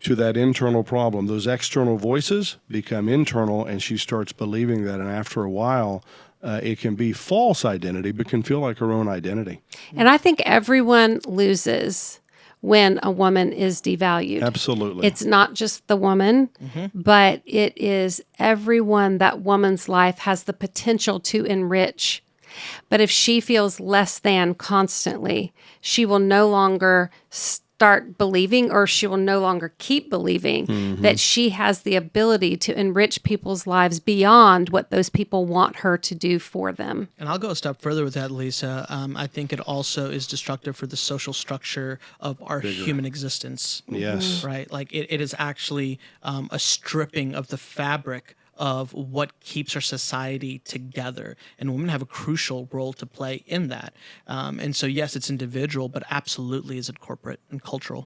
to that internal problem. Those external voices become internal, and she starts believing that. And after a while, uh, it can be false identity, but can feel like her own identity. And I think everyone loses when a woman is devalued. Absolutely. It's not just the woman, but it is everyone that woman's life has the potential to enrich. But if she feels less than constantly, she will no longer start believing or she will no longer keep believing that she has the ability to enrich people's lives beyond what those people want her to do for them. And I'll go a step further with that, Lisa. Um, I think it also is destructive for the social structure of our human existence. Yes. Right? Like it, it is actually um, a stripping of the fabric of what keeps our society together. And women have a crucial role to play in that. Um, and so, yes, it's individual, but absolutely is it corporate and cultural.